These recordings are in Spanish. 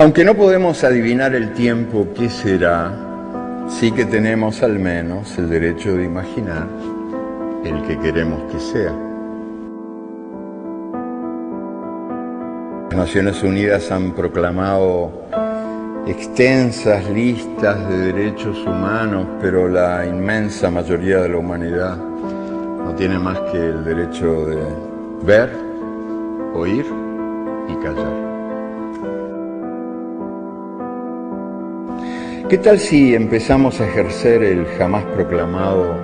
Aunque no podemos adivinar el tiempo que será, sí que tenemos al menos el derecho de imaginar el que queremos que sea. Las Naciones Unidas han proclamado extensas listas de derechos humanos, pero la inmensa mayoría de la humanidad no tiene más que el derecho de ver, oír y callar. ¿Qué tal si empezamos a ejercer el jamás proclamado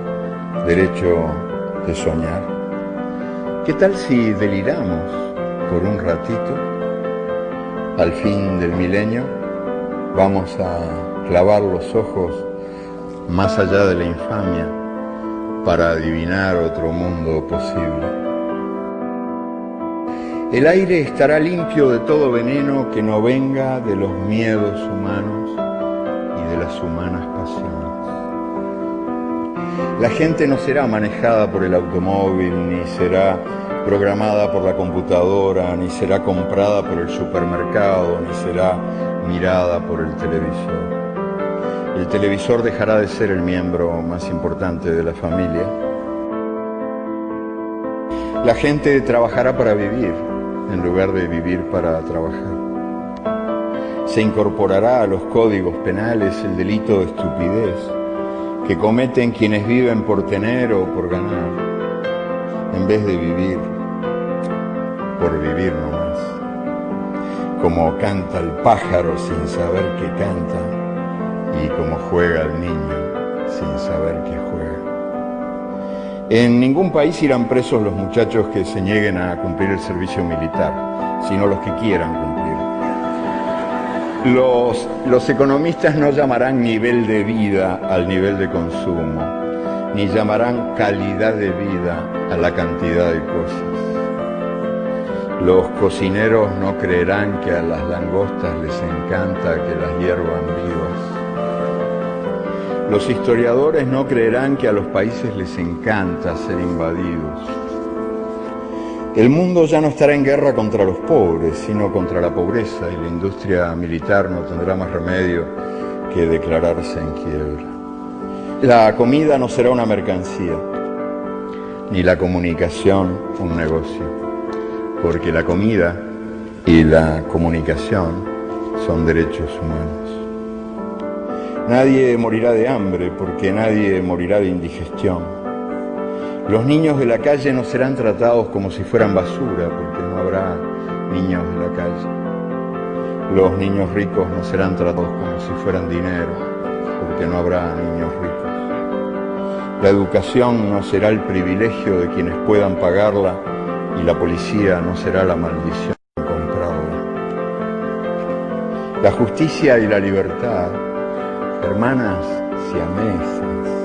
derecho de soñar? ¿Qué tal si deliramos por un ratito al fin del milenio? Vamos a clavar los ojos más allá de la infamia para adivinar otro mundo posible. El aire estará limpio de todo veneno que no venga de los miedos humanos y de las humanas pasiones. La gente no será manejada por el automóvil, ni será programada por la computadora, ni será comprada por el supermercado, ni será mirada por el televisor. El televisor dejará de ser el miembro más importante de la familia. La gente trabajará para vivir en lugar de vivir para trabajar. Se incorporará a los códigos penales el delito de estupidez que cometen quienes viven por tener o por ganar, en vez de vivir por vivir nomás. Como canta el pájaro sin saber que canta y como juega el niño sin saber que juega. En ningún país irán presos los muchachos que se nieguen a cumplir el servicio militar, sino los que quieran cumplir. Los, economistas no llamarán nivel de vida al nivel de consumo, ni llamarán calidad de vida a la cantidad de cosas. Los cocineros no creerán que a las langostas les encanta que las hiervan vivas. Los historiadores no creerán que a los países les encanta ser invadidos. El mundo ya no estará en guerra contra los pobres, sino contra la pobreza y la industria militar no tendrá más remedio que declararse en quiebra. La comida no será una mercancía, ni la comunicación un negocio, porque la comida y la comunicación son derechos humanos. Nadie morirá de hambre porque nadie morirá de indigestión. Los niños de la calle no serán tratados como si fueran basura porque no habrá niños de la calle. Los niños ricos no serán tratados como si fueran dinero porque no habrá niños ricos. La educación no será el privilegio de quienes puedan pagarla y la policía no será la maldición compradora. La justicia y la libertad hermanas siamesas,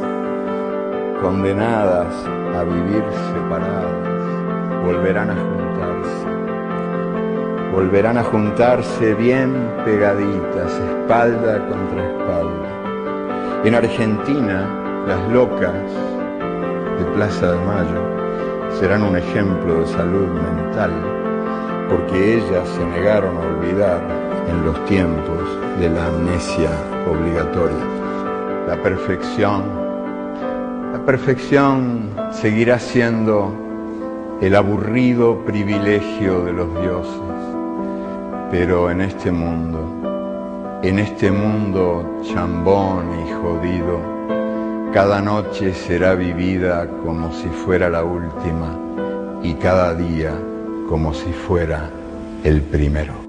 condenadas a vivir separadas, volverán a juntarse. Volverán a juntarse bien pegaditas, espalda contra espalda. En Argentina, las locas de Plaza de Mayo serán un ejemplo de salud mental, porque ellas se negaron a olvidar en los tiempos de la amnesia obligatoria. La perfección, perfección seguirá siendo el aburrido privilegio de los dioses, pero en este mundo, en este mundo chambón y jodido, cada noche será vivida como si fuera la última y cada día como si fuera el primero.